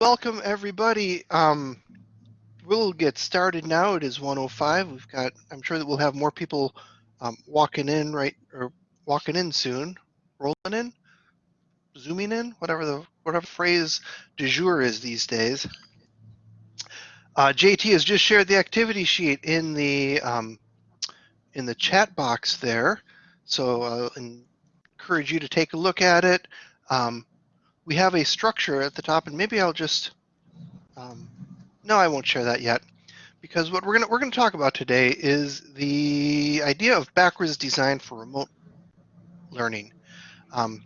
welcome everybody. Um, we'll get started now. It is 105. We've got, I'm sure that we'll have more people um, walking in right or walking in soon, rolling in, zooming in, whatever the whatever phrase du jour is these days. Uh, JT has just shared the activity sheet in the um, in the chat box there, so I'll encourage you to take a look at it. Um, we have a structure at the top, and maybe I'll just um, no, I won't share that yet, because what we're gonna we're gonna talk about today is the idea of backwards design for remote learning. Um,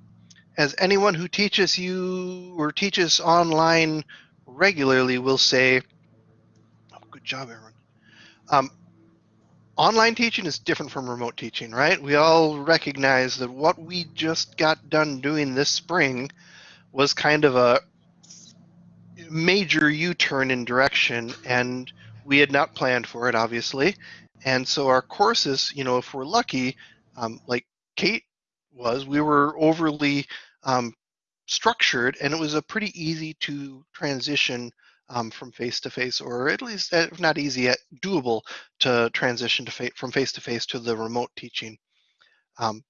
as anyone who teaches you or teaches online regularly will say, oh, good job, everyone. Um, online teaching is different from remote teaching, right? We all recognize that what we just got done doing this spring was kind of a major U-turn in direction and we had not planned for it obviously. And so our courses you know if we're lucky um, like Kate was we were overly um, structured and it was a pretty easy to transition um, from face to face or at least if not easy yet doable to transition to fa from face to face to the remote teaching. Um,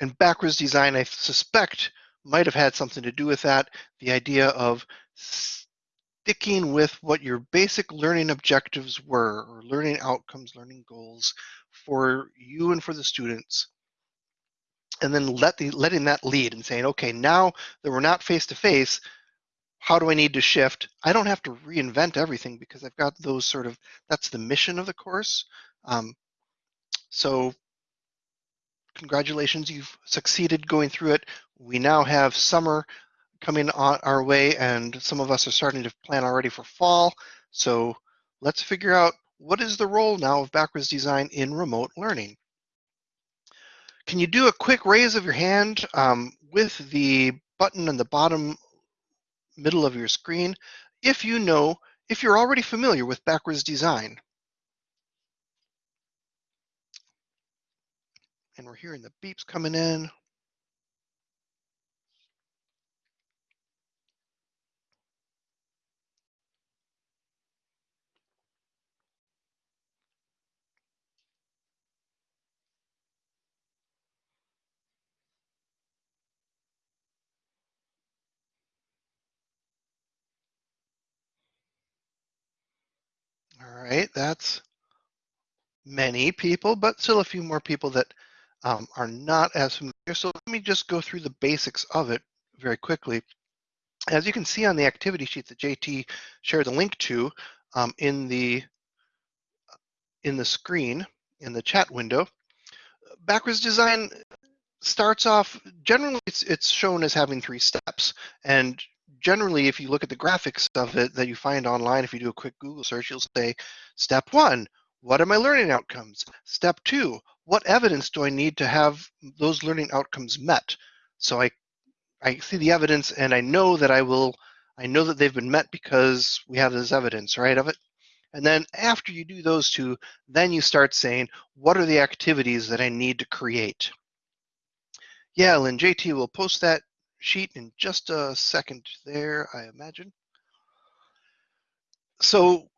and backwards design I suspect might have had something to do with that the idea of sticking with what your basic learning objectives were, or learning outcomes, learning goals for you and for the students, and then let the, letting that lead and saying, okay, now that we're not face to face, how do I need to shift? I don't have to reinvent everything because I've got those sort of, that's the mission of the course. Um, so congratulations, you've succeeded going through it. We now have summer coming on our way and some of us are starting to plan already for fall. So let's figure out what is the role now of backwards design in remote learning. Can you do a quick raise of your hand um, with the button in the bottom middle of your screen if you know, if you're already familiar with backwards design? And we're hearing the beeps coming in. All right, that's many people, but still a few more people that um, are not as familiar. So let me just go through the basics of it very quickly. As you can see on the activity sheet that JT shared the link to um, in the in the screen in the chat window, backwards design starts off generally it's it's shown as having three steps and generally, if you look at the graphics of it that you find online, if you do a quick Google search, you'll say, step one, what are my learning outcomes? Step two, what evidence do I need to have those learning outcomes met? So I, I see the evidence and I know that I will, I know that they've been met because we have this evidence, right, of it. And then after you do those two, then you start saying, what are the activities that I need to create? Yeah, Lynn, JT will post that sheet in just a second there, I imagine. So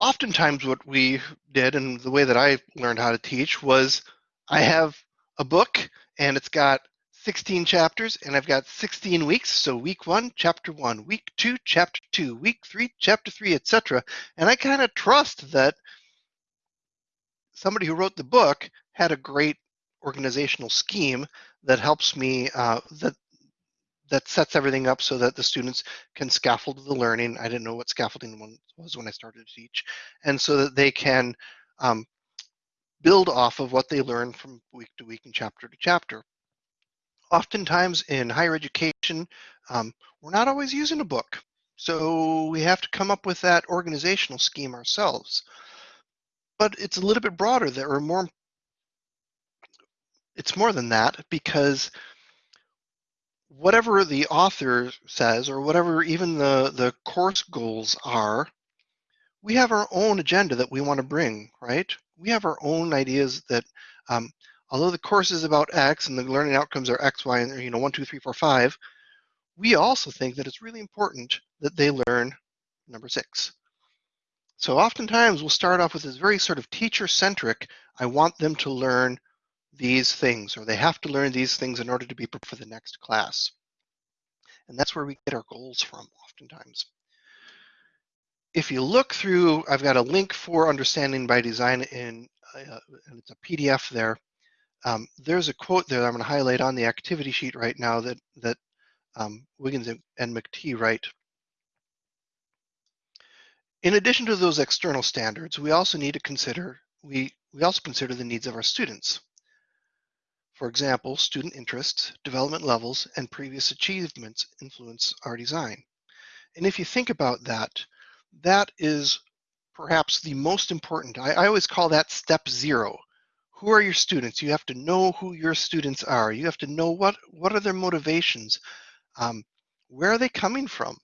oftentimes what we did and the way that I learned how to teach was I have a book and it's got 16 chapters and I've got 16 weeks. So week one, chapter one, week two, chapter two, week three, chapter three, etc. And I kind of trust that somebody who wrote the book had a great organizational scheme that helps me uh, that that sets everything up so that the students can scaffold the learning. I didn't know what scaffolding was when I started to teach. And so that they can um, build off of what they learn from week to week and chapter to chapter. Oftentimes in higher education, um, we're not always using a book. So we have to come up with that organizational scheme ourselves. But it's a little bit broader that we're more, it's more than that because whatever the author says or whatever even the, the course goals are, we have our own agenda that we want to bring, right? We have our own ideas that, um, although the course is about X and the learning outcomes are X, Y, and you know, one, two, three, four, five, we also think that it's really important that they learn number six. So oftentimes we'll start off with this very sort of teacher-centric, I want them to learn these things, or they have to learn these things in order to be prepared for the next class. And that's where we get our goals from oftentimes. If you look through, I've got a link for Understanding by Design in, uh, and it's a PDF there. Um, there's a quote there that I'm going to highlight on the activity sheet right now that, that um, Wiggins and McTighe write. In addition to those external standards, we also need to consider, we, we also consider the needs of our students. For example, student interests, development levels, and previous achievements influence our design. And if you think about that, that is perhaps the most important. I, I always call that step zero. Who are your students? You have to know who your students are. You have to know what, what are their motivations? Um, where are they coming from?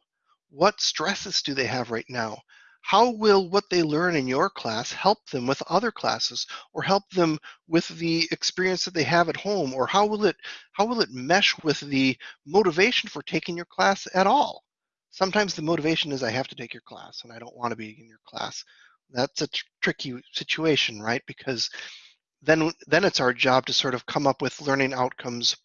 What stresses do they have right now? How will what they learn in your class help them with other classes or help them with the experience that they have at home? Or how will it how will it mesh with the motivation for taking your class at all? Sometimes the motivation is i have to take your class and i don't want to be in your class. That's a tr tricky situation right? Because then then it's our job to sort of come up with learning outcomes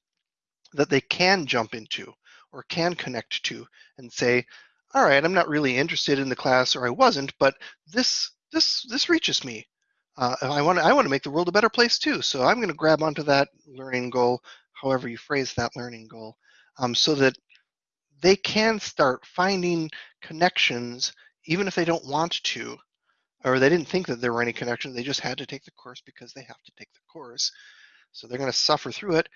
that they can jump into or can connect to and say all right, I'm not really interested in the class, or I wasn't, but this this this reaches me. Uh, I want to I want to make the world a better place too. So I'm going to grab onto that learning goal, however you phrase that learning goal, um, so that they can start finding connections, even if they don't want to, or they didn't think that there were any connections. They just had to take the course because they have to take the course. So they're going to suffer through it.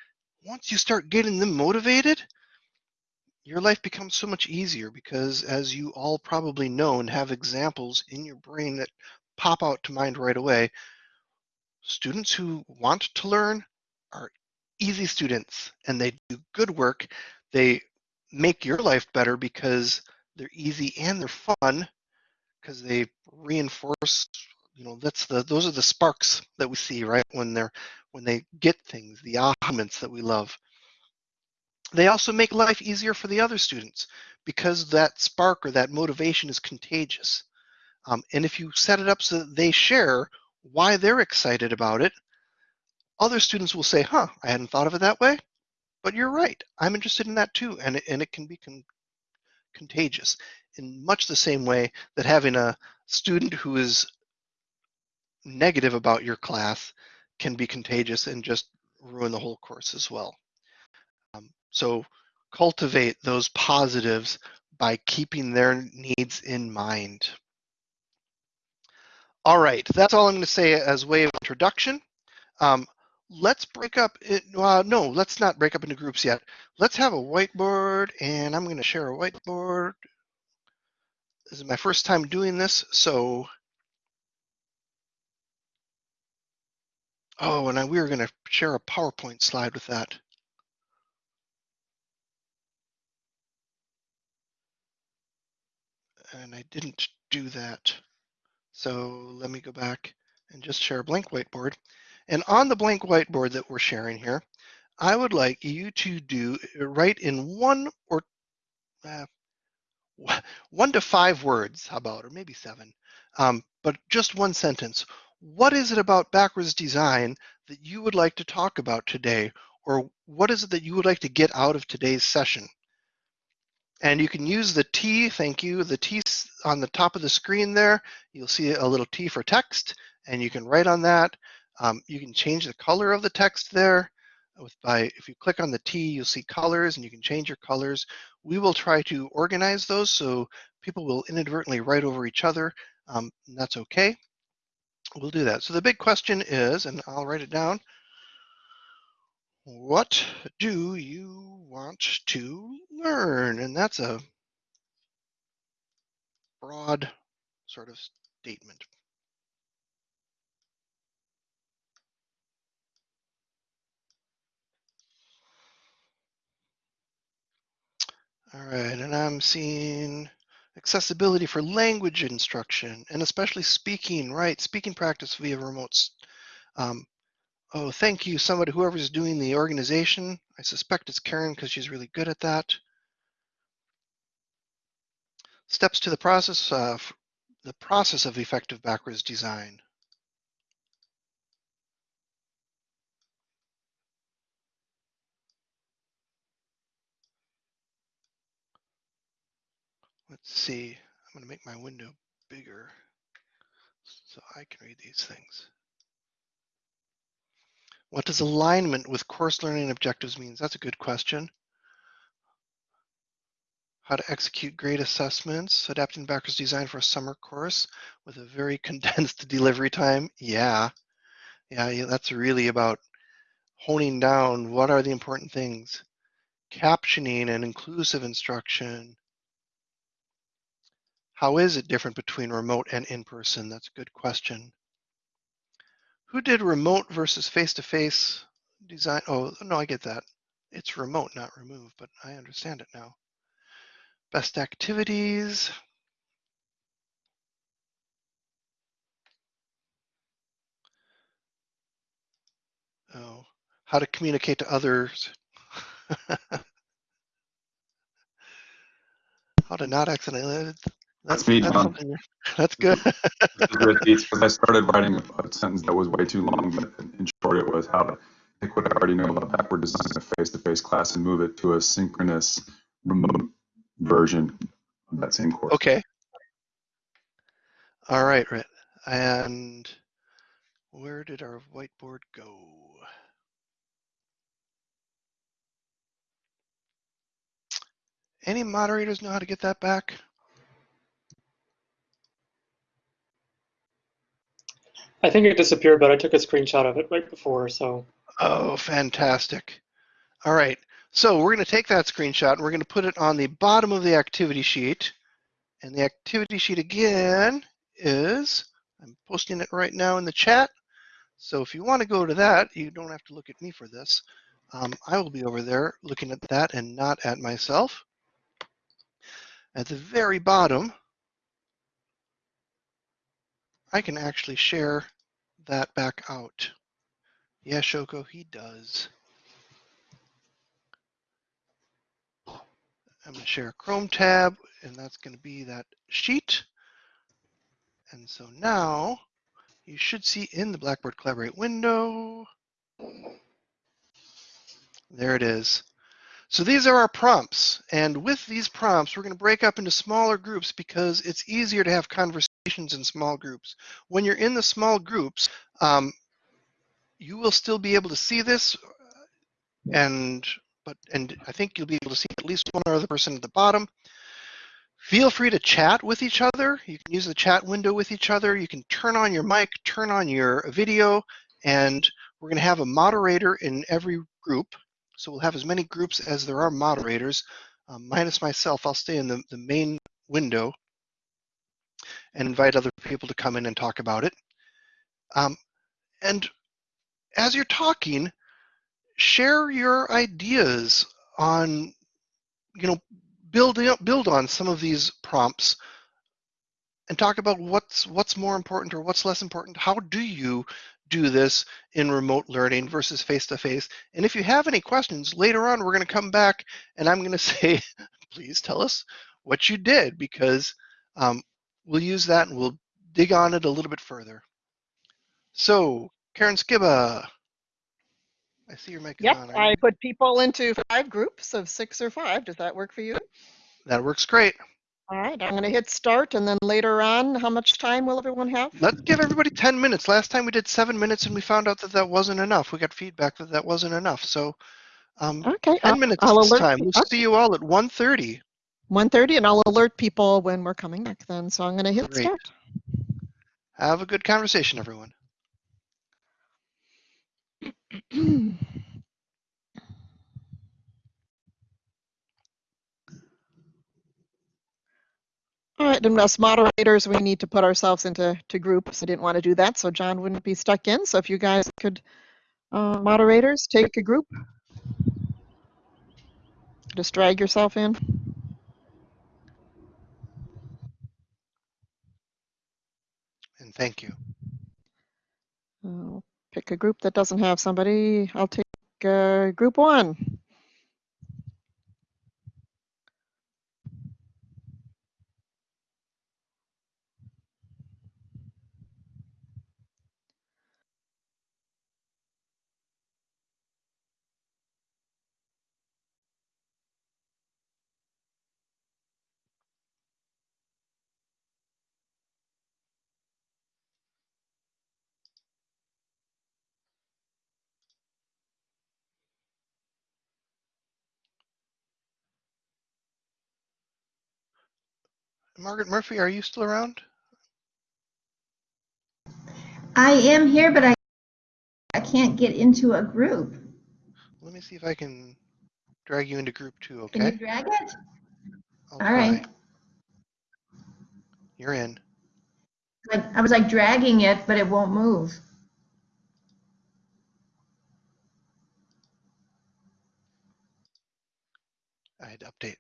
Once you start getting them motivated, your life becomes so much easier because as you all probably know and have examples in your brain that pop out to mind right away, students who want to learn are easy students and they do good work. They make your life better because they're easy and they're fun because they reinforce you know that's the those are the sparks that we see right when they're when they get things the moments that we love they also make life easier for the other students because that spark or that motivation is contagious. Um, and if you set it up so that they share why they're excited about it, other students will say, huh, I hadn't thought of it that way, but you're right. I'm interested in that too. And it, and it can be con contagious in much the same way that having a student who is negative about your class can be contagious and just ruin the whole course as well. So cultivate those positives by keeping their needs in mind. All right, that's all I'm going to say as way of introduction. Um, let's break up it. Uh, no, let's not break up into groups yet. Let's have a whiteboard, and I'm going to share a whiteboard. This is my first time doing this, so. Oh, and I, we were going to share a PowerPoint slide with that. And I didn't do that. So let me go back and just share a blank whiteboard. And on the blank whiteboard that we're sharing here, I would like you to do write in one or uh, one to five words, how about, or maybe seven, um, but just one sentence. What is it about backwards design that you would like to talk about today? Or what is it that you would like to get out of today's session? And you can use the T, thank you, the T on the top of the screen there. You'll see a little T for text, and you can write on that. Um, you can change the color of the text there. With by If you click on the T, you'll see colors, and you can change your colors. We will try to organize those so people will inadvertently write over each other. Um, that's okay. We'll do that. So the big question is, and I'll write it down, what do you want to learn? And that's a broad sort of statement. All right, and I'm seeing accessibility for language instruction and especially speaking, right? Speaking practice via remote um, Oh, thank you, somebody, whoever's doing the organization. I suspect it's Karen because she's really good at that. Steps to the process of the process of effective backwards design. Let's see, I'm gonna make my window bigger so I can read these things. What does alignment with course learning objectives means? That's a good question. How to execute grade assessments, adapting backwards design for a summer course with a very condensed delivery time. Yeah, yeah, yeah, that's really about honing down what are the important things. Captioning and inclusive instruction, how is it different between remote and in-person? That's a good question. Who did remote versus face-to-face design? Oh, no, I get that. It's remote, not remove, but I understand it now. Best activities. Oh, how to communicate to others. how to not accidentally that's, me, that's John. That's good. because I started writing a sentence that was way too long, but in short, it was how to take what I already know about backward design in a face-to-face class and move it to a synchronous remote version of that same course. Okay. All right, right. And where did our whiteboard go? Any moderators know how to get that back? I think it disappeared, but I took a screenshot of it right before, so. Oh, fantastic. All right, so we're going to take that screenshot and we're going to put it on the bottom of the activity sheet. And the activity sheet again is, I'm posting it right now in the chat. So if you want to go to that, you don't have to look at me for this. Um, I will be over there looking at that and not at myself. At the very bottom, I can actually share that back out. Yeah, Shoko, he does. I'm going to share a Chrome tab, and that's going to be that sheet. And so now you should see in the Blackboard Collaborate window. There it is. So these are our prompts. And with these prompts, we're going to break up into smaller groups because it's easier to have conversations in small groups. When you're in the small groups, um, you will still be able to see this and but and I think you'll be able to see at least one other person at the bottom. Feel free to chat with each other. You can use the chat window with each other. You can turn on your mic, turn on your video, and we're going to have a moderator in every group. So we'll have as many groups as there are moderators. Um, minus myself, I'll stay in the, the main window and invite other people to come in and talk about it. Um, and as you're talking, share your ideas on, you know, build, build on some of these prompts and talk about what's what's more important or what's less important. How do you do this in remote learning versus face-to-face. And if you have any questions, later on we're going to come back and I'm going to say, please tell us what you did because um, we'll use that and we'll dig on it a little bit further. So, Karen Skiba, I see your mic yep, on. I put people into five groups of six or five. Does that work for you? That works great. All right, I'm going to hit start and then later on, how much time will everyone have? Let's give everybody 10 minutes. Last time we did seven minutes and we found out that that wasn't enough. We got feedback that that wasn't enough. So um, okay, 10 I'll, minutes I'll this time. We'll see you all at 1.30. 1.30 and I'll alert people when we're coming back then. So I'm going to hit Great. start. Have a good conversation, everyone. All right, and as moderators, we need to put ourselves into to groups. I didn't want to do that, so John wouldn't be stuck in. So if you guys could, uh, moderators, take a group. Just drag yourself in. Thank you. I'll pick a group that doesn't have somebody. I'll take uh, group one. Margaret Murphy, are you still around? I am here, but I, I can't get into a group. Let me see if I can drag you into group two, okay? Can you drag it? I'll All right. You're in. Like, I was like dragging it, but it won't move. I had to update.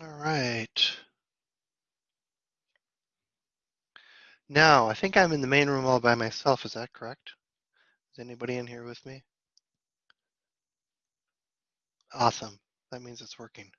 All right. Now, I think I'm in the main room all by myself. Is that correct? Is anybody in here with me? Awesome. That means it's working.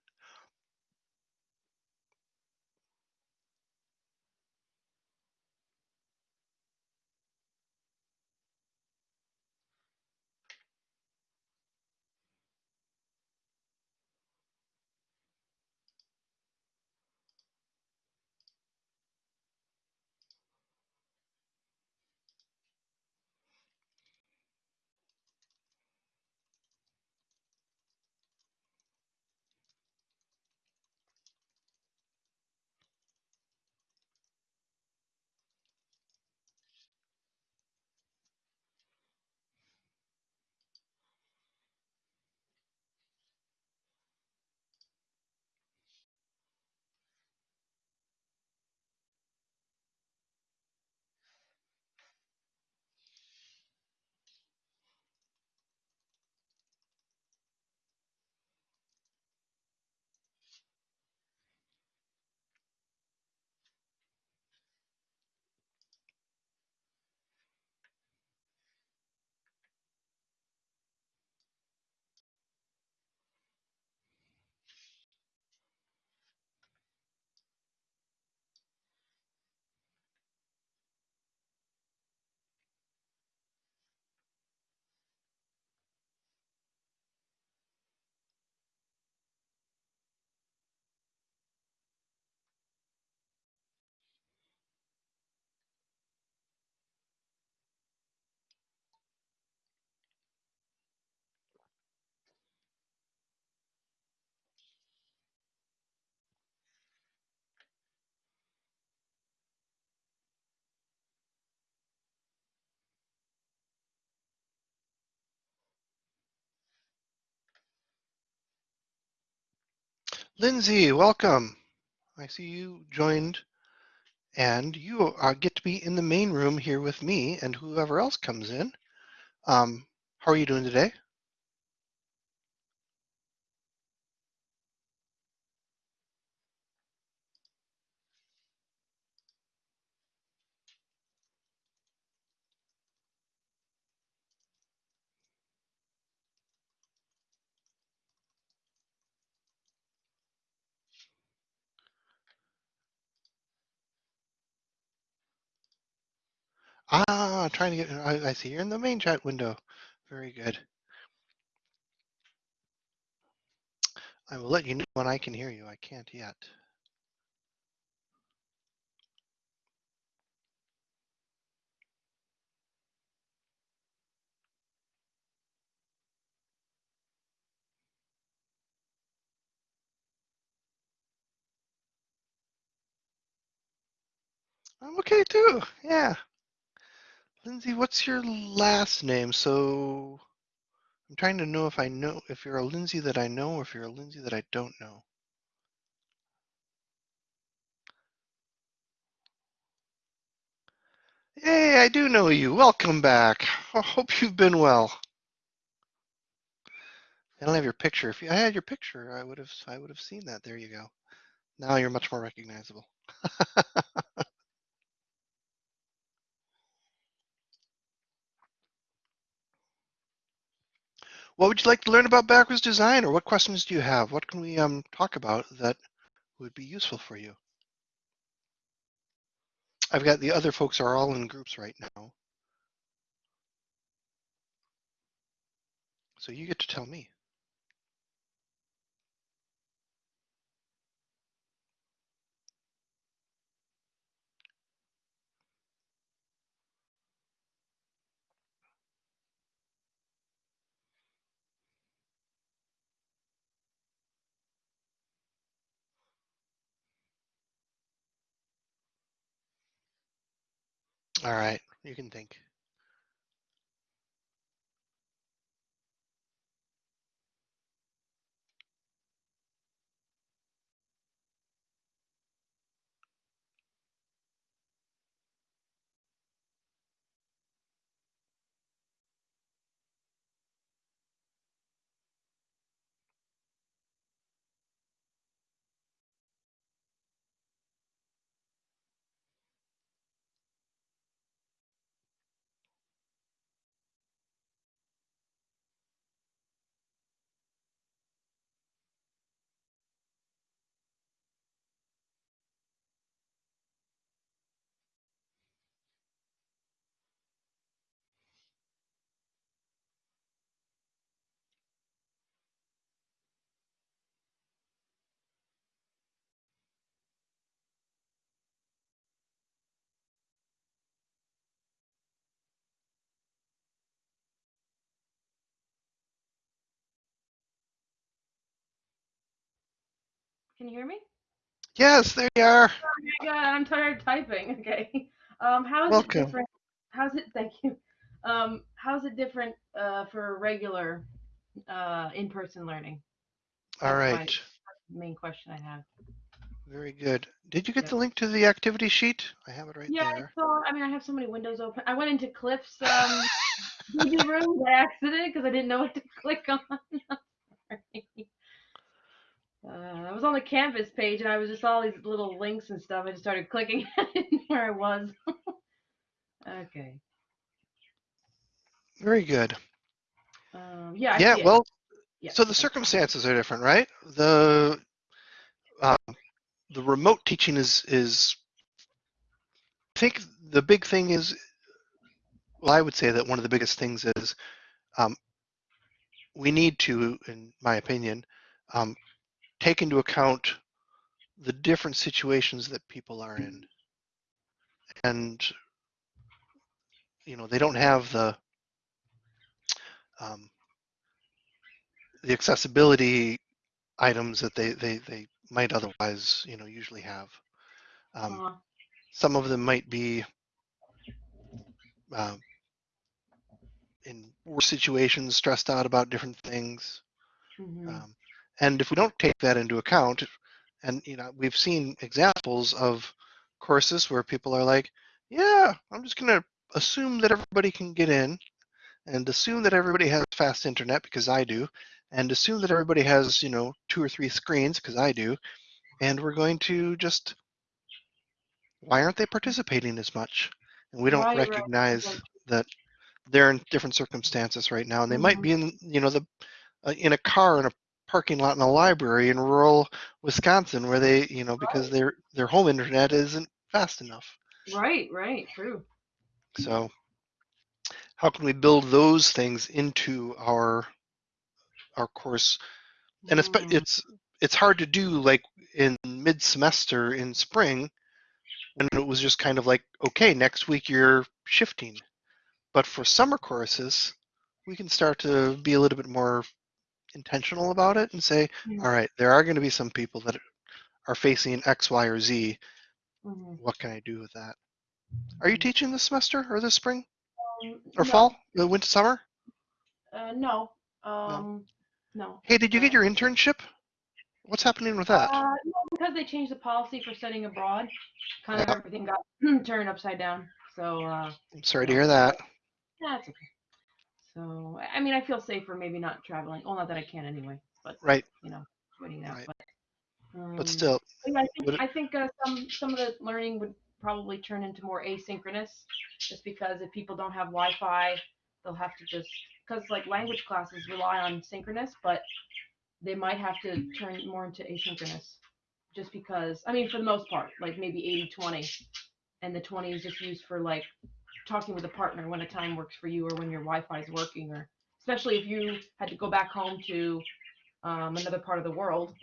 Lindsay, welcome. I see you joined, and you uh, get to be in the main room here with me and whoever else comes in. Um, how are you doing today? Ah, trying to get, I, I see you're in the main chat window. Very good. I will let you know when I can hear you. I can't yet. I'm okay too. Yeah. Lindsay, what's your last name? So I'm trying to know if I know if you're a Lindsay that I know or if you're a Lindsay that I don't know. Hey, I do know you. Welcome back. I hope you've been well. I don't have your picture. If I had your picture, I would have I would have seen that. There you go. Now you're much more recognizable. what would you like to learn about backwards design, or what questions do you have? What can we um talk about that would be useful for you? I've got the other folks are all in groups right now, so you get to tell me. All right, you can think. Can you hear me? Yes, there you are. Oh my god, I'm tired of typing. Okay. Um, how is Welcome. it different? How's it? Thank you. Um, how's it different uh, for regular uh, in-person learning? All That's my Main question I have. very good. Did you get Yep. the link to the activity sheet? I have it right yeah, there. so I mean, I have so many windows open. I went into Cliff's um, room by accident because I didn't know what to click on. Uh, I was on the Canvas page and I was just all these little links and stuff. I just started clicking where I was. okay. Very good. Um, yeah. Yeah, well, Yeah, so the circumstances are different, right? The um, the remote teaching is is I think the big thing is well, I would say that one of the biggest things is um, we need to, in my opinion, um, take into account the different situations that people are in, and you know they don't have the um, the accessibility items that they, they, they might otherwise, you know, usually have. Um, Uh, some of them might be um, in worse situations, stressed out about different things. mhm. Um, and if we don't take that into account, and you know, we've seen examples of courses where people are like, "Yeah, I'm just going to assume that everybody can get in, and assume that everybody has fast internet because I do, and assume that everybody has, you know, two or three screens because I do, and we're going to just why aren't they participating as much? And we don't Right, recognize right. that they're in different circumstances right now, and they might Mhm. be in, you know, the uh, in a car in a parking lot in a library in rural Wisconsin where they, you know, because their their home internet isn't fast enough. Right, right, true. So, how can we build those things into our our course? And it's Mm, it's it's hard to do like in mid semester in spring when it was just kind of like, okay, next week you're shifting. But for summer courses, we can start to be a little bit more intentional about it and say, Mm. all right, there are going to be some people that are facing X, Y, or Z. mhm. What can I do with that? Are you teaching this semester or this spring Um, or no, fall? The winter, summer? Uh, no. Um, no. Hey, did you get Uh, your internship? What's happening with that? Uh, no, because they changed the policy for studying abroad, kind of Yeah. everything got turned upside down. So, uh, I'm sorry to hear that. yeah, it's okay. So, I mean, I feel safer maybe not traveling. Well, not that I can anyway, but Right, you know, waiting out. Right. But, um, but still, yeah, I think, it- I think uh, some some of the learning would probably turn into more asynchronous, just because if people don't have Wi-Fi, they'll have to just because like language classes rely on synchronous, but they might have to turn more into asynchronous, just because. I mean, for the most part, like maybe 80-20, and the 20 is just used for like talking with a partner when a time works for you or when your Wi-Fi is working, or especially if you had to go back home to um, another part of the world,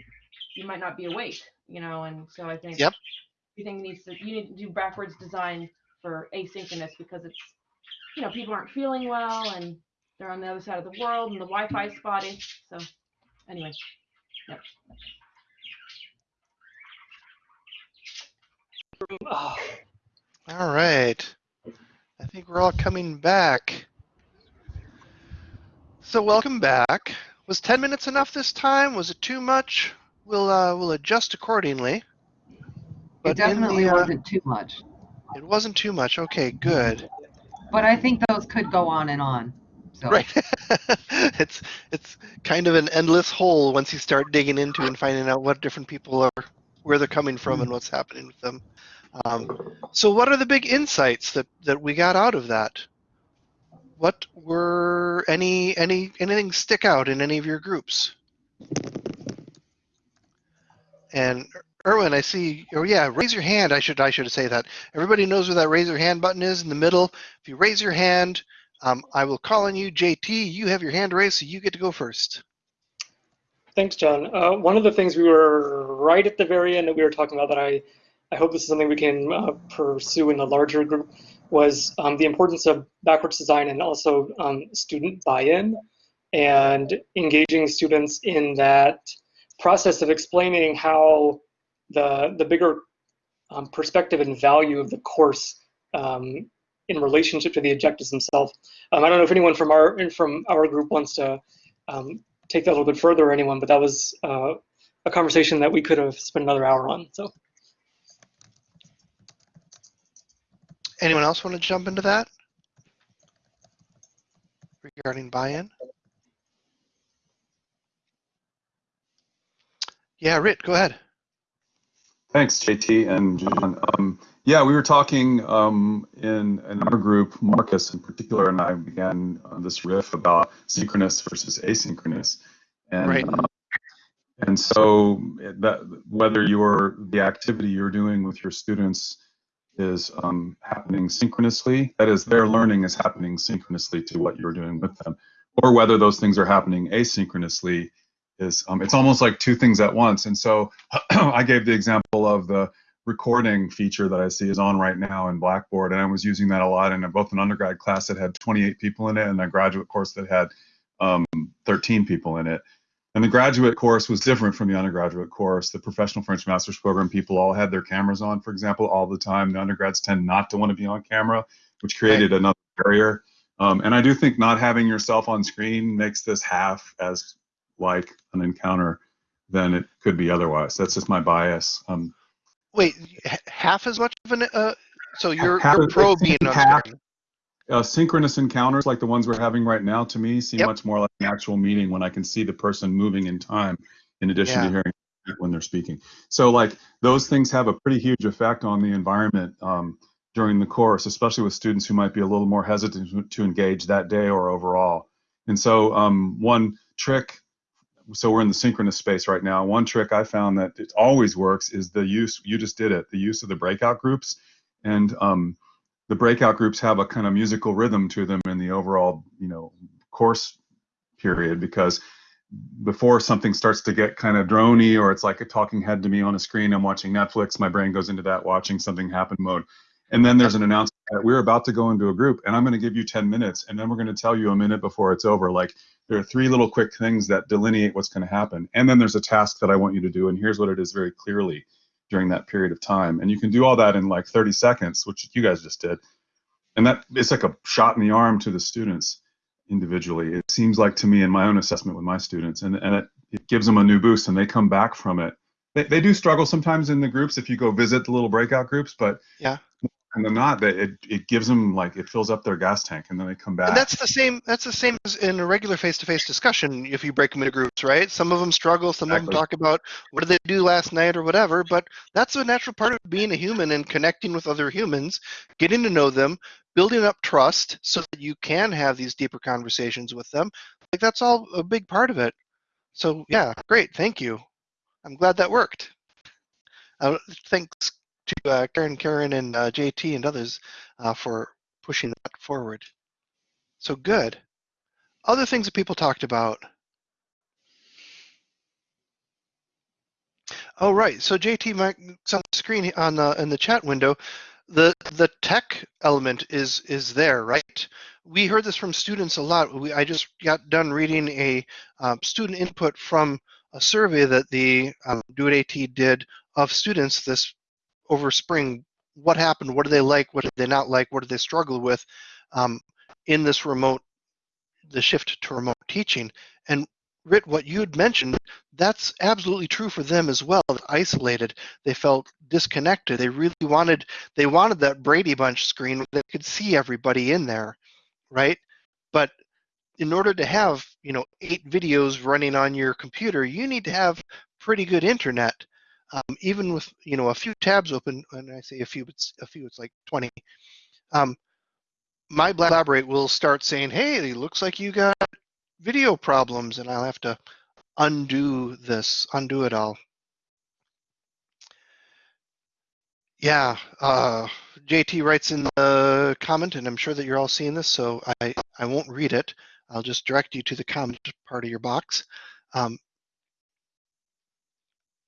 you might not be awake, you know. And so I think Yep. everything needs to you need to do backwards design for asynchronous because it's you know people aren't feeling well and they're on the other side of the world and the Wi-Fi is spotty. So anyway, yep. Oh, all right. Think we're all coming back. So welcome back. Was 10 minutes enough this time? Was it too much? We'll uh, we'll adjust accordingly. It But in definitely the, uh, wasn't too much, It wasn't too much. Okay, good. but I think those could go on and on. So Right. it's it's kind of an endless hole once you start digging into and finding out what different people are, where they're coming from, and what's happening with them. Um, so, what are the big insights that that we got out of that? What were any any anything stick out in any of your groups? And Erwin, I see. Oh yeah, raise your hand. I should I should say that. Everybody knows where that raise your hand button is in the middle. If you raise your hand, um, I will call on you, JT. You have your hand raised, so you get to go first. Thanks, John. Uh, one of the things we were right at the very end that we were talking about that I, I hope this is something we can uh, pursue in a larger group was um, the importance of backwards design and also um, student buy-in and engaging students in that process of explaining how the, the bigger um, perspective and value of the course um, in relationship to the objectives themselves. Um, I don't know if anyone from our from our group wants to um, take that a little bit further or anyone, but that was uh, a conversation that we could have spent another hour on. So Anyone else want to jump into that regarding buy-in? Yeah, Rit, go ahead. Thanks, JT and John. Um, yeah, we were talking um, in, in our group, Marcus in particular, and I began uh, this riff about synchronous versus asynchronous. And, Right. um, and so that whether your the activity you're doing with your students is um, happening synchronously, that is, their learning is happening synchronously to what you're doing with them, or whether those things are happening asynchronously, is um, it's almost like two things at once. And so I gave the example of the recording feature that I see is on right now in Blackboard, and I was using that a lot in both an undergrad class that had 28 people in it and a graduate course that had um, 13 people in it. And the graduate course was different from the undergraduate course. The professional French master's program people all had their cameras on, for example, all the time. The undergrads tend not to want to be on camera, which created another barrier. Um, and I do think not having yourself on screen makes this half as like an encounter than it could be otherwise. That's just my bias. Um, Wait, half as much of an uh, so you're you're pro being on half. screen. Uh, synchronous encounters like the ones we're having right now to me seem Yep. much more like an actual meeting when I can see the person moving in time in addition Yeah. to hearing when they're speaking. So like those things have a pretty huge effect on the environment um, during the course, especially with students who might be a little more hesitant to- to engage that day or overall. And so um, one trick, so we're in the synchronous space right now. One trick I found that it always works is the use, you just did it, the use of the breakout groups. And um, the breakout groups have a kind of musical rhythm to them in the overall, you know, course period because before something starts to get kind of drony or it's like a talking head to me on a screen, I'm watching Netflix, my brain goes into that watching something happen mode. And then there's an announcement that we're about to go into a group and I'm going to give you 10 minutes and then we're going to tell you a minute before it's over. Like there are three little quick things that delineate what's going to happen. And then there's a task that I want you to do and here's what it is very clearly during that period of time. And you can do all that in like 30 seconds, which you guys just did. And that it's like a shot in the arm to the students individually. It seems like to me in my own assessment with my students, and, and it, it gives them a new boost and they come back from it. They, they do struggle sometimes in the groups if you go visit the little breakout groups, but Yeah. And they're not, that it, it gives them like it fills up their gas tank and then they come back. And that's the same. That's the same as in a regular face-to-face discussion. If you break them into groups, right? Some of them struggle. Some of them talk about what did they do last night or whatever. But that's a natural part of being a human and connecting with other humans, getting to know them, building up trust, so that you can have these deeper conversations with them. Like that's all a big part of it. So yeah, great. Thank you. I'm glad that worked. Uh, thanks to uh, Karen, Karen, and uh, JT and others uh, for pushing that forward. So good. Other things that people talked about. Oh right. So JT, my it's on the screen on the in the chat window, the the tech element is is there, right? We heard this from students a lot. We, I just got done reading a um, student input from a survey that the um, DoIT AT did of students this over spring what happened, what do they like, what did they not like, what did they struggle with um, in this remote, the shift to remote teaching. And Rit, what you had mentioned, that's absolutely true for them as well. Isolated, they felt disconnected. They really wanted, they wanted that Brady Bunch screen where they could see everybody in there, right? But in order to have, you know, eight videos running on your computer, you need to have pretty good internet. Um, even with, you know, a few tabs open, and I say a few, it's a few, it's like 20. Um, my Blackberry will start saying, hey, it looks like you got video problems, and I'll have to undo this, undo it all. Yeah, uh, JT writes in the comment, and I'm sure that you're all seeing this, so I, I won't read it. I'll just direct you to the comment part of your box. Um,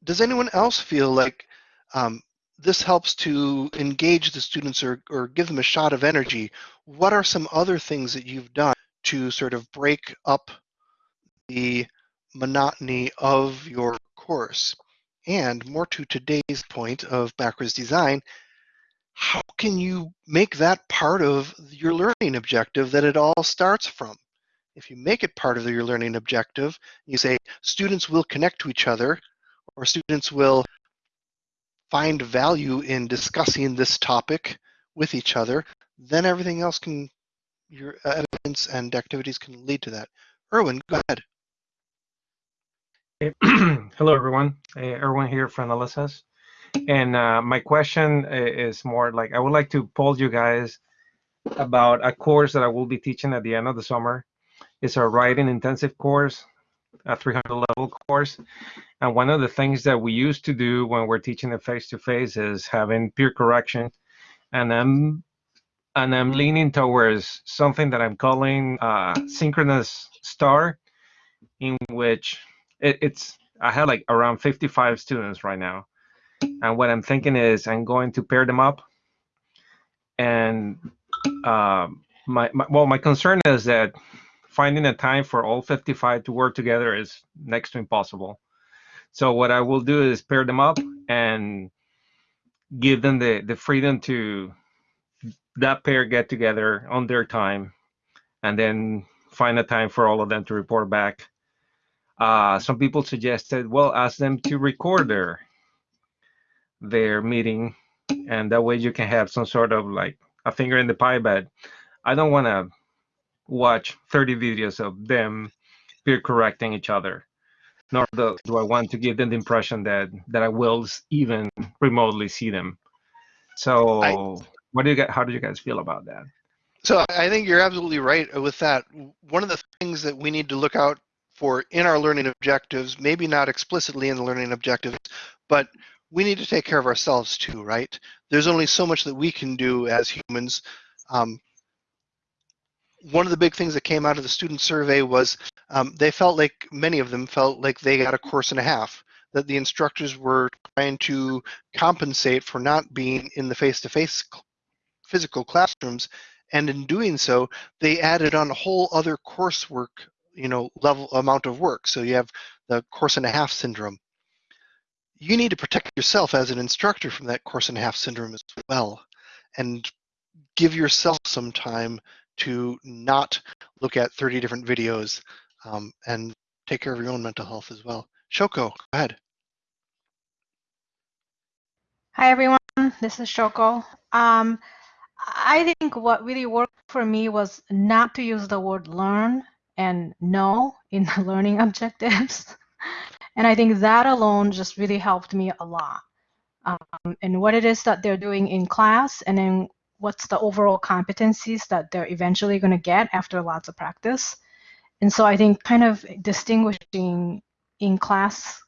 does anyone else feel like um, this helps to engage the students or, or give them a shot of energy? What are some other things that you've done to sort of break up the monotony of your course? And more to today's point of backwards design, how can you make that part of your learning objective that it all starts from? If you make it part of your learning objective, you say students will connect to each other or students will find value in discussing this topic with each other, then everything else can, your evidence and activities can lead to that. Erwin, go ahead. Hello, everyone. Uh, Erwin here from LSS. And uh, my question is more like I would like to poll you guys about a course that I will be teaching at the end of the summer. It's a writing intensive course, a 300 level course. And one of the things that we used to do when we're teaching it face to face is having peer correction. And I'm and I'm leaning towards something that I'm calling uh, synchronous star, in which it, it's I have like around 55 students right now, and what I'm thinking is I'm going to pair them up, and um, my, my well my concern is that finding a time for all 55 to work together is next to impossible. So what I will do is pair them up and give them the the freedom to that pair get together on their time, and then find a time for all of them to report back uh, some people suggested, well, ask them to record their their meeting, and that way you can have some sort of like a finger in the pie. But I don't want to watch 30 videos of them peer correcting each other, nor do, do I want to give them the impression that that I will even remotely see them. So, what do you get? How do you guys feel about that? So I think you're absolutely right with that. One of the things that we need to look out for in our learning objectives, maybe not explicitly in the learning objectives, but we need to take care of ourselves too, right? There's only so much that we can do as humans. Um, one of the big things that came out of the student survey was um, they felt like many of them felt like they got a course and a half that the instructors were trying to compensate for not being in the face-to-face cl- physical classrooms. And in doing so they added on a whole other coursework you know level amount of work. So you have the course and a half syndrome. You need to protect yourself as an instructor from that course and a half syndrome as well and give yourself some time to not look at 30 different videos um, and take care of your own mental health as well shoko go ahead Hi everyone, this is Shoko. Um, I think what really worked for me was not to use the word learn and know in the learning objectives. And I think that alone just really helped me a lot. Um, and what it is that they're doing in class, and then what's the overall competencies that they're eventually going to get after lots of practice. And so I think kind of distinguishing in class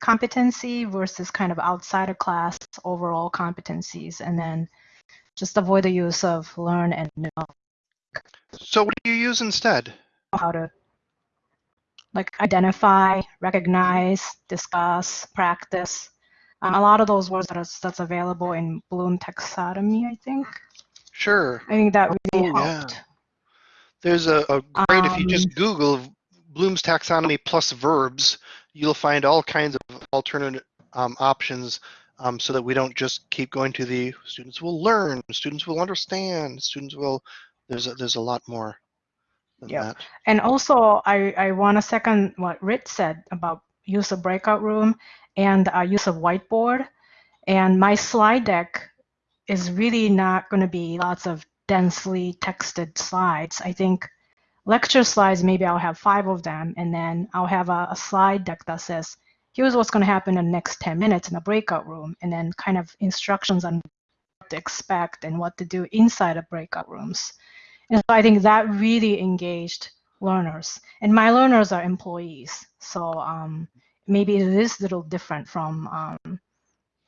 competency versus kind of outside of class overall competencies and then just avoid the use of learn and know. So what do you use instead? How to like identify recognize discuss practice. Um, a lot of those words that are, that's available in bloom taxonomy i think sure i think that really Oh, yeah. There's a, a great, if you Um, just Google Bloom's taxonomy plus verbs, you'll find all kinds of alternate um, options um, so that we don't just keep going to the students will learn, students will understand, students will. There's a, there's a lot more than Yeah. that. And also, I, I want to second what Rich said about use of breakout room and uh, use of whiteboard. And my slide deck is really not going to be lots of densely texted slides. I think lecture slides, maybe I'll have five of them, and then I'll have a, a slide deck that says, here's what's going to happen in the next 10 minutes in a breakout room, and then kind of instructions on what to expect and what to do inside of breakout rooms. And so I think that really engaged learners. And my learners are employees. So um, maybe it is a little different from um,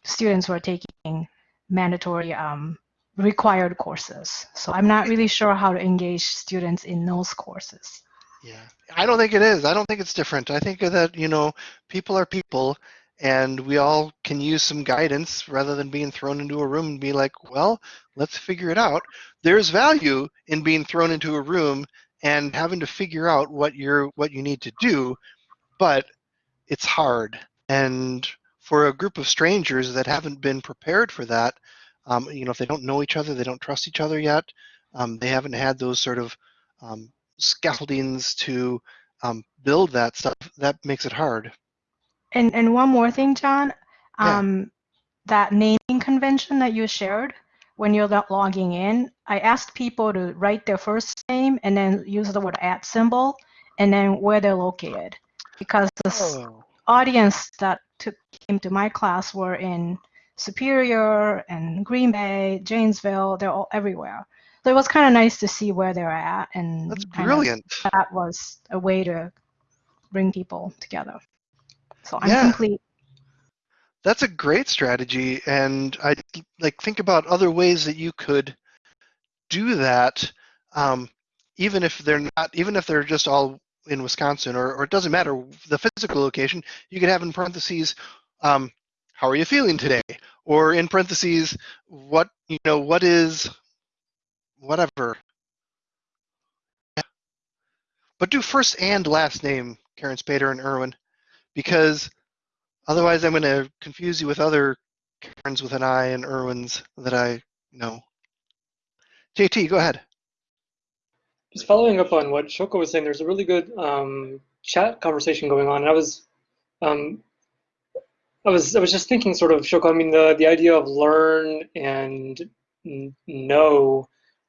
students who are taking mandatory um, required courses. So I'm not really sure how to engage students in those courses. Yeah, I don't think it is. I don't think it's different. I think that, you know, people are people and we all can use some guidance rather than being thrown into a room and be like, well, let's figure it out. There's value in being thrown into a room and having to figure out what you're what you need to do, but it's hard. And for a group of strangers that haven't been prepared for that, um, you know, if they don't know each other, they don't trust each other yet, um, they haven't had those sort of um, scaffoldings to um, build that stuff, that makes it hard. And and one more thing, John, Yeah. um, that naming convention that you shared when you're lo- logging in, I asked people to write their first name and then use the word at symbol and then where they're located, because the Oh, audience that took came to my class were in Superior and Green Bay, Janesville. They're all everywhere. So it was kind of nice to see where they're at, and that's brilliant. that was a way to bring people together. So I'm Yeah. complete. That's a great strategy, and I like think about other ways that you could do that, um, even if they're not, even if they're just all in Wisconsin, or, or it doesn't matter the physical location. You could have in parentheses, um, "How are you feeling today?" or in parentheses, "What you know, what is whatever." Yeah. But do first and last name, Karen Spader and Irwin, because Otherwise, I'm going to confuse you with other Karens with an I and Irwins that I know. JT, go ahead. Just following up on what Shoko was saying, there's a really good um, chat conversation going on. And I was, um, I was, I was just thinking, sort of, Shoko. I mean, the the idea of learn and know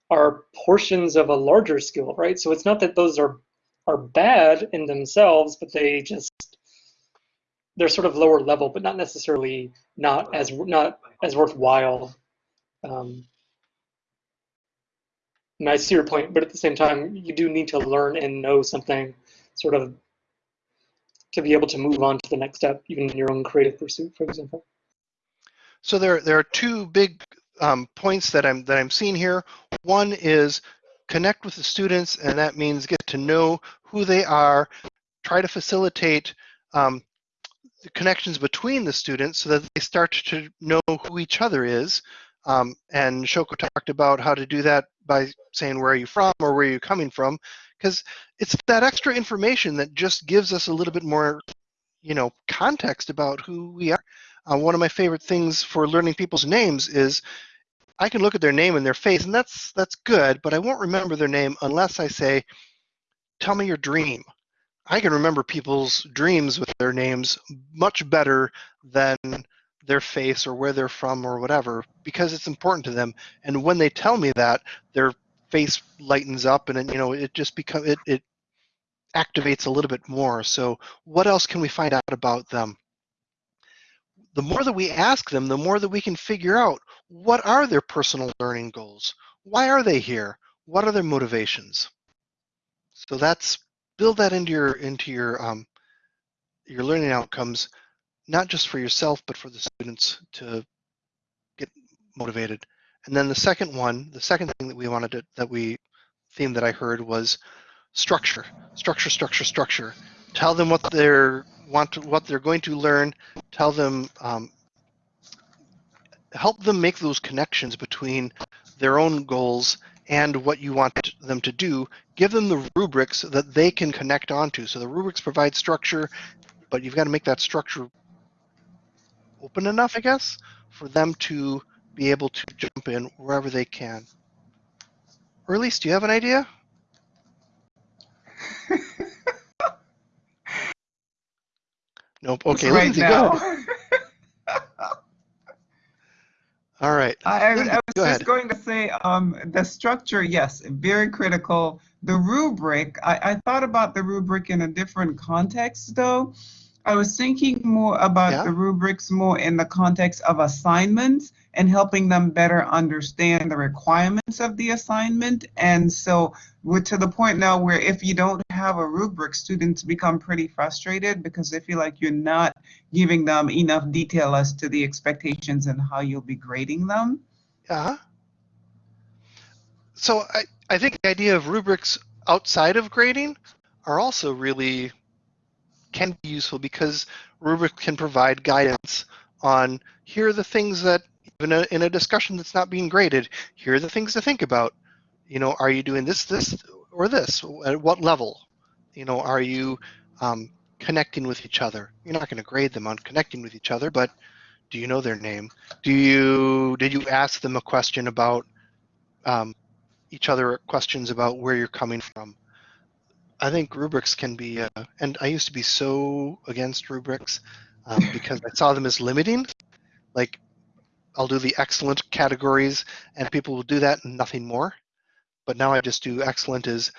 are portions of a larger skill, right? So it's not that those are are bad in themselves, but they just they're sort of lower level, but not necessarily not as not as worthwhile. Um, and I see your point, but at the same time, you do need to learn and know something, sort of, to be able to move on to the next step, even in your own creative pursuit, for example. So there, there are two big um, points that I'm that I'm seeing here. One is connect with the students, and that means get to know who they are. Try to facilitate um, the connections between the students so that they start to know who each other is. Um, and Shoko talked about how to do that by saying where are you from or where are you coming from, because it's that extra information that just gives us a little bit more, you know, context about who we are. Uh, one of my favorite things for learning people's names is I can look at their name and their face, and that's that's good, but I won't remember their name unless I say, "Tell me your dream." I can remember people's dreams with their names much better than their face or where they're from or whatever because it's important to them. And when they tell me that, their face lightens up and you know it just becomes it, it activates a little bit more. So what else can we find out about them? The more that we ask them, the more that we can figure out what are their personal learning goals? Why are they here? What are their motivations? So that's build that into your into your um, your learning outcomes, not just for yourself but for the students to get motivated. And then the second one, the second thing that we wanted to that we theme that I heard was structure, structure, structure, structure. Tell them what they're want to, what they're going to learn. Tell them um, help them make those connections between their own goals and what you want them to do. Give them the rubrics that they can connect onto. So the rubrics provide structure, but you've got to make that structure open enough, I guess, for them to be able to jump in wherever they can. Or at least, do you have an idea? Nope. Okay, right Lindsay, now. go. All right. I, I Lindsay, was go just ahead. going to say um, the structure, yes, very critical. The rubric, I, I thought about the rubric in a different context, though. I was thinking more about Yeah. the rubrics more in the context of assignments and helping them better understand the requirements of the assignment. And so we're to the point now where if you don't have a rubric, students become pretty frustrated because they feel like you're not giving them enough detail as to the expectations and how you'll be grading them. Uh-huh. So I, I think the idea of rubrics outside of grading are also really can be useful because rubrics can provide guidance on here are the things that even a, in a discussion that's not being graded, here are the things to think about. You know, are you doing this, this, or this? At what level? You know, are you um, connecting with each other? You're not going to grade them on connecting with each other, but do you know their name? Do you did you ask them a question about um, each other questions about where you're coming from? I think rubrics can be, uh, and I used to be so against rubrics um, because I saw them as limiting. Like, I'll do the excellent categories, and people will do that and nothing more. But now I just do excellent as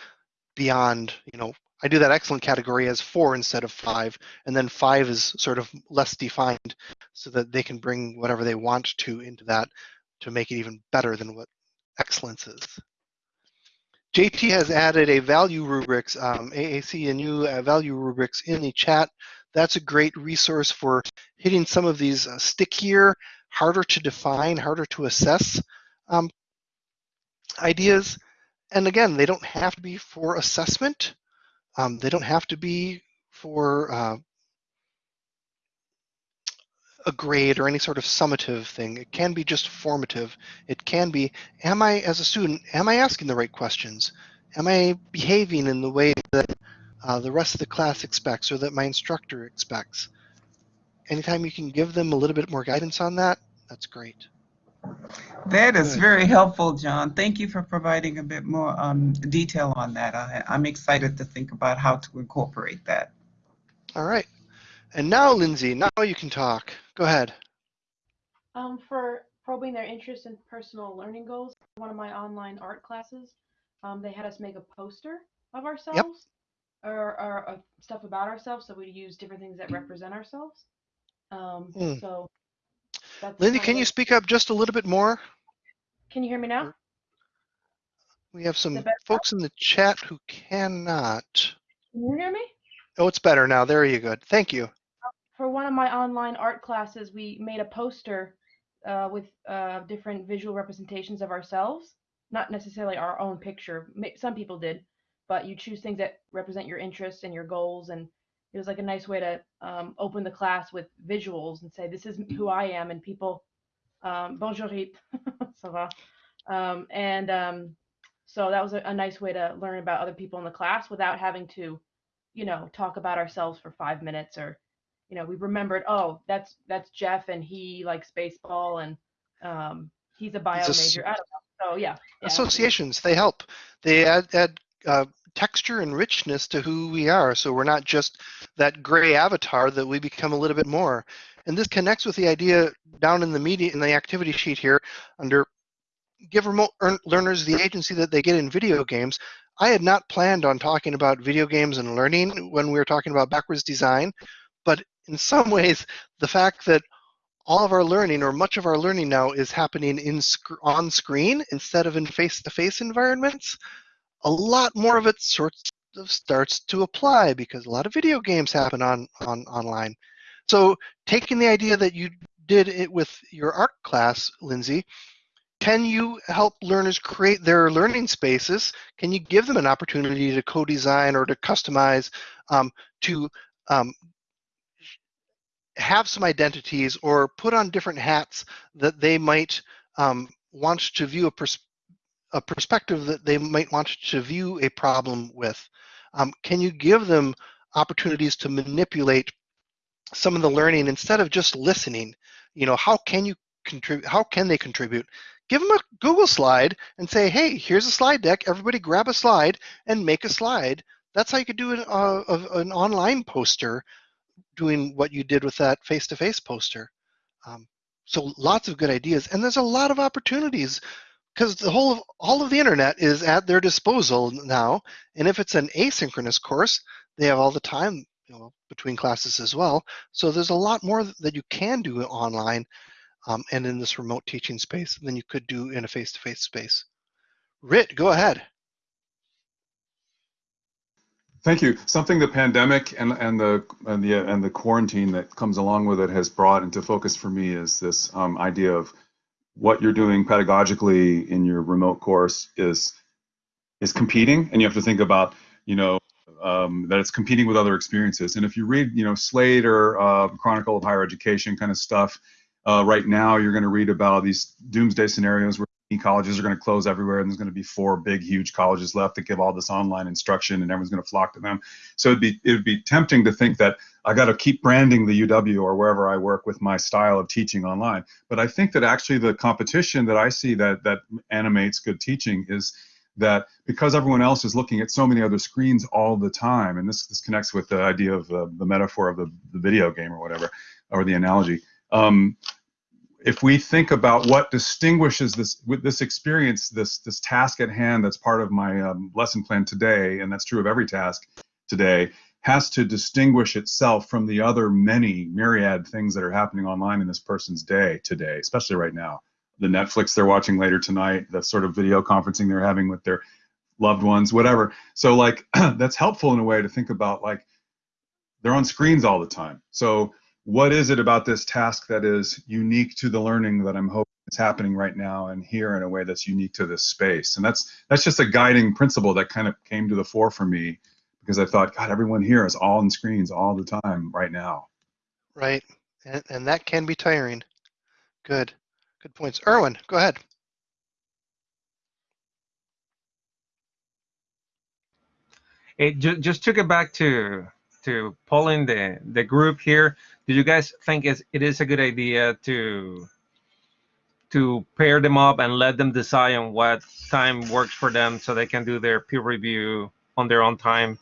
beyond, you know, I do that excellent category as four instead of five, and then five is sort of less defined so that they can bring whatever they want to into that to make it even better than what excellence is. JT has added a value rubrics, um, AAC&U uh, value rubrics in the chat. That's a great resource for hitting some of these uh, stickier, harder to define, harder to assess um, ideas. And again, they don't have to be for assessment. Um, they don't have to be for uh, a grade or any sort of summative thing. It can be just formative. It can be, am I, as a student, am I asking the right questions? Am I behaving in the way that uh, the rest of the class expects or that my instructor expects? Anytime you can give them a little bit more guidance on that, that's great. That is Good. very helpful, John. Thank you for providing a bit more um, detail on that. I, I'm excited to think about how to incorporate that. All right. And now, Lindsay, now you can talk. Go ahead. Um, for probing their interest in personal learning goals, one of my online art classes, um, they had us make a poster of ourselves or, or of stuff about ourselves. So we use different things that represent ourselves. Um, Mm. So that's Lindsay, can you speak up just a little bit more? Can you hear me now? We have some folks in the chat who cannot. Can you hear me? Oh, it's better now. There you go. Thank you. For one of my online art classes, we made a poster uh, with uh, different visual representations of ourselves. Not necessarily our own picture. Some people did, but you choose things that represent your interests and your goals. And it was like a nice way to um, open the class with visuals and say, "This is who I am." And people, um, bonjour, ça va? Um, and um, so that was a, a nice way to learn about other people in the class without having to, you know, talk about ourselves for five minutes or you know, we remembered, oh, that's that's Jeff and he likes baseball and um, he's a bio major. I don't know. So yeah, yeah. Associations, they help. They add, add uh, texture and richness to who we are. So we're not just that gray avatar that we become a little bit more. And this connects with the idea down in the media in the activity sheet here under give remote earn- learners the agency that they get in video games. I had not planned on talking about video games and learning when we were talking about backwards design, but in some ways, the fact that all of our learning or much of our learning now is happening in sc- on screen instead of in face-to-face environments, a lot more of it sorts of starts to apply because a lot of video games happen on, on online. So taking the idea that you did it with your art class, Lindsay, can you help learners create their learning spaces? Can you give them an opportunity to co-design or to customize, um, to um, have some identities or put on different hats that they might um, want to view a, pers- a perspective that they might want to view a problem with? Um, can you give them opportunities to manipulate some of the learning instead of just listening. You know, how can you contribute? How can they contribute? Give them a Google slide and say, hey, here's a slide deck. Everybody grab a slide and make a slide. That's how you could do an, uh, an online poster doing what you did with that face-to-face poster. Um, so lots of good ideas, and there's a lot of opportunities because the whole of all of the internet is at their disposal now. And if it's an asynchronous course, they have all the time you know, between classes as well. So there's a lot more that you can do online um, and in this remote teaching space than you could do in a face-to-face space. Rit, go ahead. Thank you. Something the pandemic and, and the and the and the quarantine that comes along with it has brought into focus for me is this um, idea of what you're doing pedagogically in your remote course is is competing, and you have to think about you know um, that it's competing with other experiences. And if you read you know Slate or uh, Chronicle of Higher Education kind of stuff, uh, right now you're going to read about these doomsday scenarios where colleges are going to close everywhere and there's going to be four big huge colleges left that give all this online instruction and everyone's going to flock to them. So it'd be it would be tempting to think that i got to keep branding the uw or wherever i work with my style of teaching online. But i think that actually the competition that i see that that animates good teaching is that because everyone else is looking at so many other screens all the time and this this connects with the idea of uh, the metaphor of the, the video game or whatever or the analogy um, if we think about what distinguishes this with this experience, this this task at hand that's part of my um, lesson plan today, and that's true of every task today, has to distinguish itself from the other many myriad things that are happening online in this person's day today, especially right now. The Netflix they're watching later tonight, the sort of video conferencing they're having with their loved ones, whatever. So like that's helpful in a way to think about like they're on screens all the time. So what is it about this task that is unique to the learning that I'm hoping is happening right now and here in a way that's unique to this space? And that's that's just a guiding principle that kind of came to the fore for me because I thought, God, everyone here is all on screens all the time right now. Right, and, and that can be tiring. Good, good points. Erwin, go ahead. It ju just took it back to to polling the the group here do you guys think it's, it is a good idea to to pair them up and let them decide on what time works for them so they can do their peer review on their own time?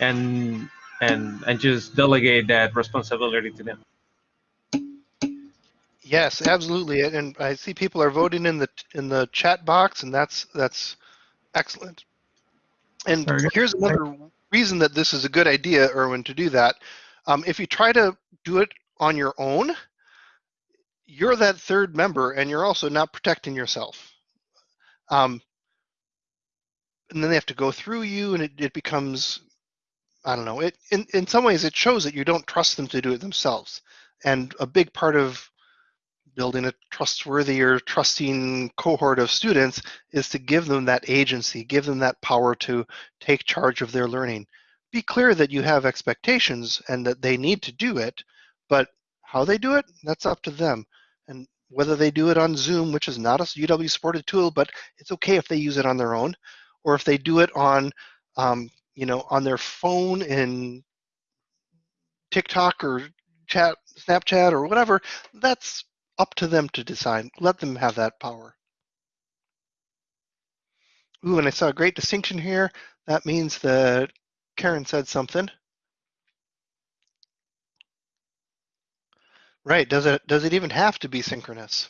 And and and just delegate that responsibility to them? Yes absolutely. And i see people are voting in the in the chat box and that's that's excellent. And here's another reason that this is a good idea erwin to do that um, if you try to do it on your own, you're that third member and you're also not protecting yourself. Um, and then they have to go through you and it, it becomes, I don't know, it in, in some ways it shows that you don't trust them to do it themselves. And a big part of building a trustworthy or trusting cohort of students is to give them that agency, give them that power to take charge of their learning be clear that you have expectations and that they need to do it, but how they do it, that's up to them. And whether they do it on Zoom, which is not a UW supported tool, but it's okay if they use it on their own, or if they do it on, um, you know, on their phone in TikTok or chat, Snapchat or whatever, that's up to them to decide. Let them have that power. Ooh, and I saw a great distinction here. That means that Karen said something. Right, does it does it even have to be synchronous?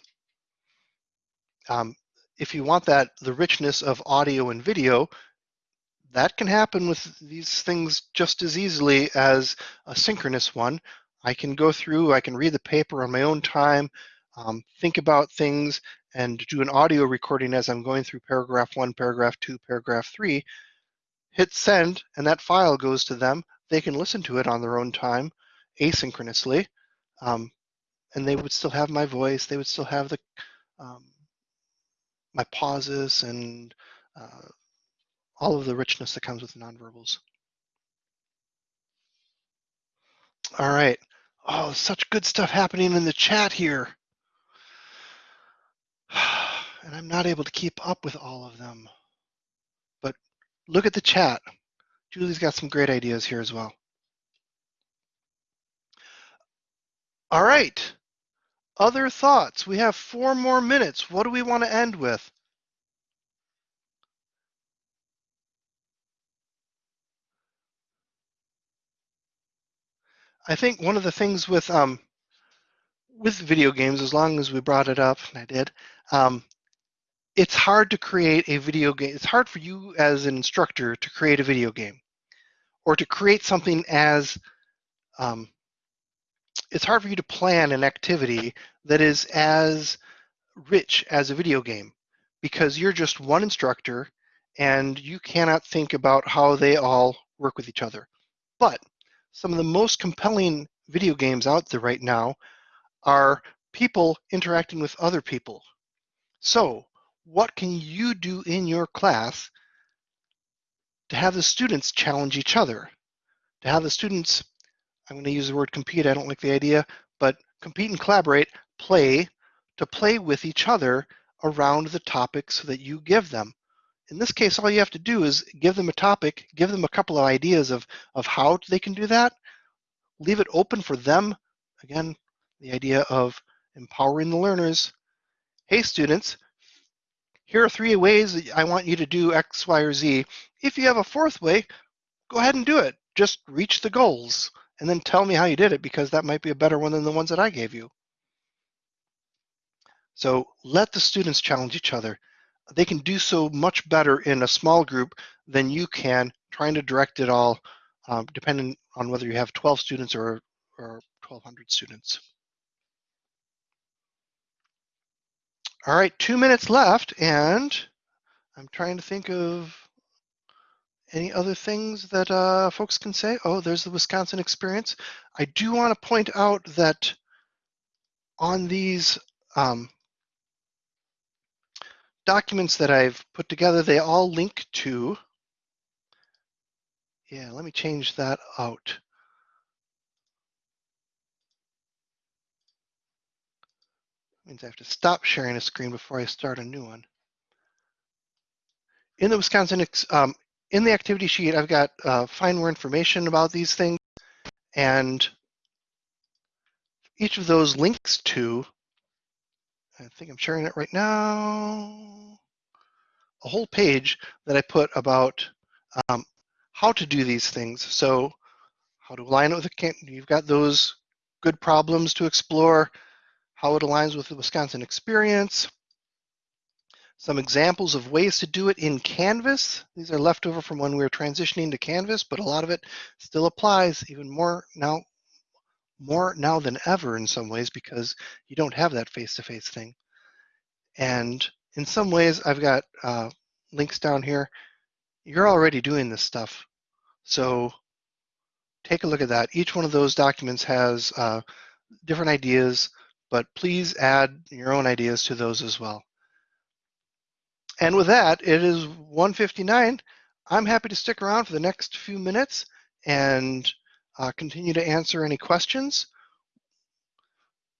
Um, if you want that, the richness of audio and video, that can happen with these things just as easily as a synchronous one. I can go through, I can read the paper on my own time, um, think about things, and do an audio recording as I'm going through paragraph one, paragraph two, paragraph three, hit send, and that file goes to them. They can listen to it on their own time, asynchronously, um, and they would still have my voice. They would still have the um, my pauses and uh, all of the richness that comes with nonverbals. All right. Oh, such good stuff happening in the chat here. And I'm not able to keep up with all of them look at the chat. Julie's got some great ideas here as well. All right. Other thoughts? We have four more minutes. What do we want to end with? I think one of the things with um, with video games, as long as we brought it up, and I did, um, it's hard to create a video game. It's hard for you as an instructor to create a video game, or to create something as um, it's hard for you to plan an activity that is as rich as a video game because you're just one instructor and you cannot think about how they all work with each other. But some of the most compelling video games out there right now are people interacting with other people. So, what can you do in your class to have the students challenge each other? To have the students, I'm going to use the word compete, I don't like the idea, but compete and collaborate, play, to play with each other around the topics that you give them. In this case, all you have to do is give them a topic, give them a couple of ideas of, of how they can do that, leave it open for them. Again, the idea of empowering the learners. Hey students, here are three ways that I want you to do X, Y, or Z. If you have a fourth way, go ahead and do it. Just reach the goals and then tell me how you did it because that might be a better one than the ones that I gave you. So let the students challenge each other. They can do so much better in a small group than you can trying to direct it all, um, depending on whether you have 12 students or, or 1,200 students. All right, two minutes left, and I'm trying to think of any other things that uh, folks can say. Oh, there's the Wisconsin experience. I do want to point out that on these um, documents that I've put together, they all link to, yeah, let me change that out. Means I have to stop sharing a screen before I start a new one. In the Wisconsin, um, in the activity sheet, I've got uh, find more information about these things, and each of those links to, I think I'm sharing it right now, a whole page that I put about um, how to do these things. So how to align it with a, you've got those good problems to explore, how it aligns with the Wisconsin experience, some examples of ways to do it in Canvas. These are left over from when we were transitioning to Canvas, but a lot of it still applies even more now, more now than ever in some ways because you don't have that face-to-face -face thing. And in some ways, I've got uh, links down here. You're already doing this stuff. So take a look at that. Each one of those documents has uh, different ideas but please add your own ideas to those as well. And with that, it is 1:59. I'm happy to stick around for the next few minutes and uh, continue to answer any questions.